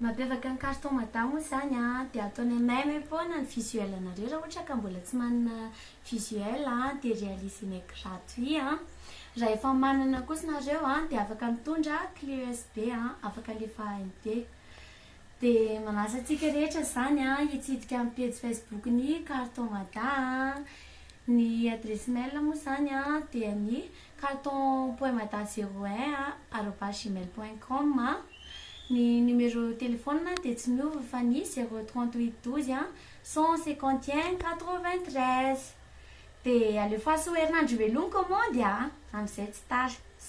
Mampiavaka ny carton mada moa izany dia ataonay meme foana ny visuel anareo raha ohatra ka mbola tsy manana visuel dia realisenay gratuit an! Raha efa manana kosa nareo dia afaka mitondra clé usb afaka alefa AMD. Dia manasa antsika rehetra izany hitsidika ny pejy facebook ny carton mada an! Ny adresse mail moa izany dia ny. Carton poemada zero un a arobase gmail point com a Ny numéro telephone dia tsy miova fa ny zero trente huit douze a cent cinquante et un quatre vingt treize Dia alefaso ho herinandro ivelomy commande a! Amin'izay tsy tara.